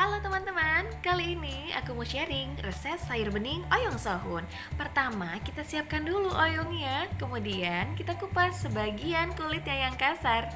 Halo teman-teman, kali ini aku mau sharing resep sayur bening oyong sohun. Pertama, kita siapkan dulu oyongnya Kemudian kita kupas sebagian kulitnya yang kasar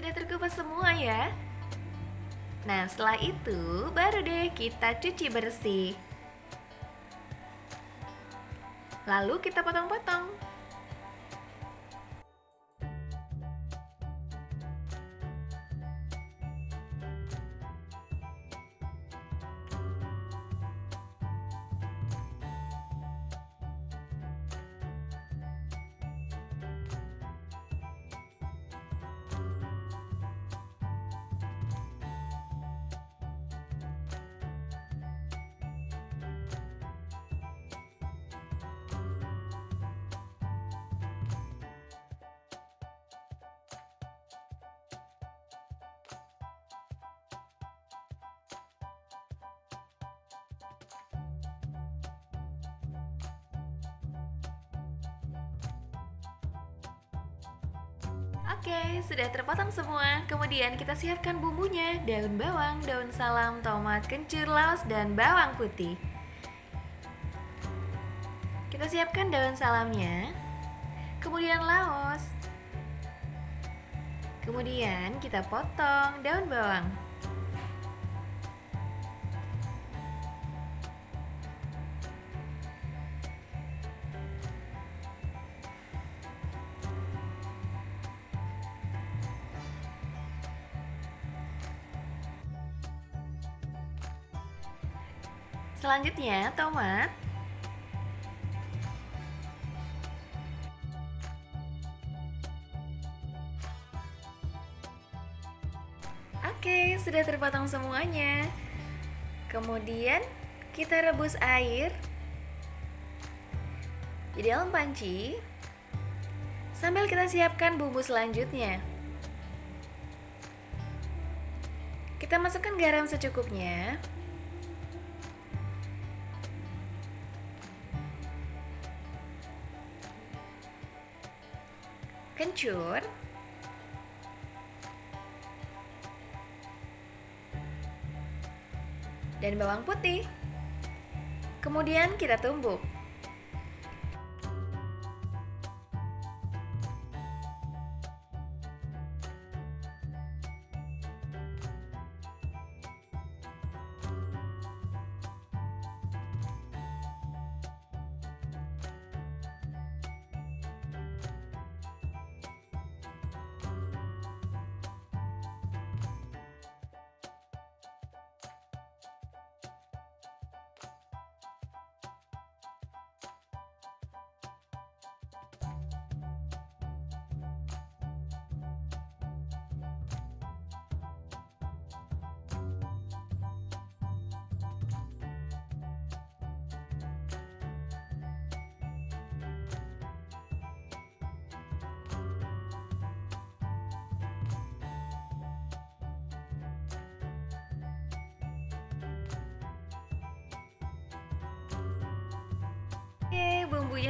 Sudah terkupas semua ya? Nah setelah itu baru deh kita cuci bersih Lalu kita potong-potong Oke, sudah terpotong semua. Kemudian kita siapkan bumbunya, daun bawang, daun salam, tomat, kencur, laos, dan bawang putih. Kita siapkan daun salamnya, kemudian laos. Kemudian kita potong daun bawang. Selanjutnya, tomat. Oke, sudah terpotong semuanya. Kemudian, kita rebus air di dalam panci sambil kita siapkan bumbu selanjutnya. Kita masukkan garam secukupnya. Kencur dan bawang putih. Kemudian kita tumbuk.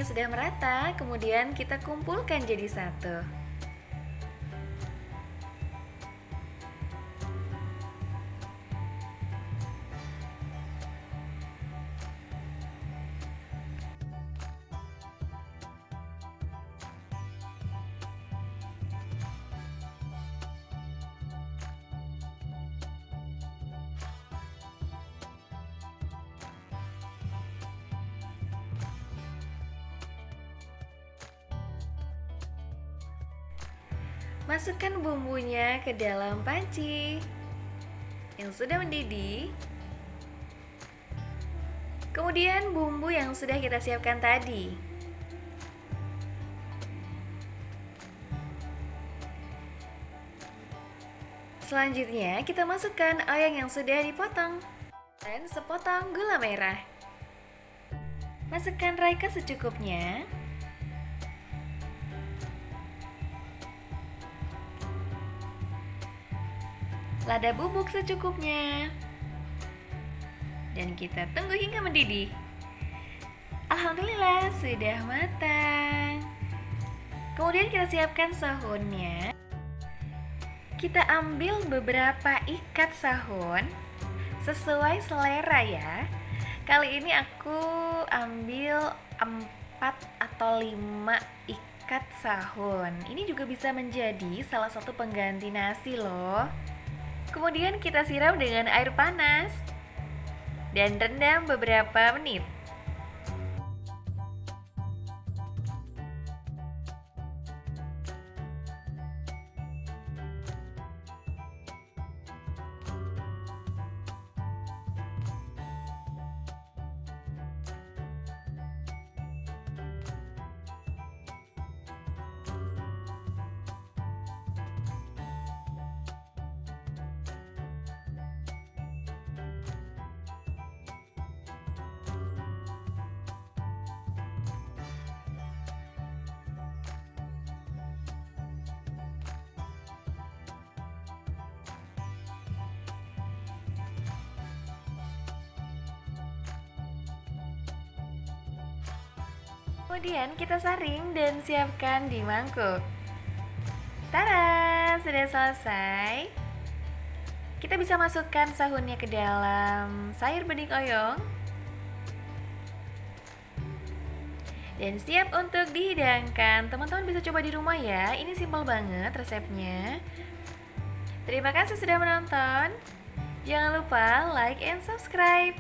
Bumbunya sudah merata, kemudian kita kumpulkan jadi satu. Masukkan bumbunya ke dalam panci yang sudah mendidih. Kemudian bumbu yang sudah kita siapkan tadi. Selanjutnya kita masukkan ayam yang sudah dipotong dan sepotong gula merah. Masukkan raika secukupnya. Lada bubuk secukupnya. Dan kita tunggu hingga mendidih. Alhamdulillah sudah matang. Kemudian kita siapkan sahunnya. Kita ambil beberapa ikat sahun sesuai selera ya. Kali ini aku ambil 4 atau 5 ikat sahun. Ini juga bisa menjadi salah satu pengganti nasi loh. Kemudian kita siram dengan air panas dan rendam beberapa menit. Kemudian kita saring dan siapkan di mangkuk. Tara, sudah selesai. Kita bisa masukkan sahunnya ke dalam sayur bening oyong. Dan siap untuk dihidangkan. Teman-teman bisa coba di rumah ya. Ini simpel banget resepnya. Terima kasih sudah menonton. Jangan lupa like and subscribe.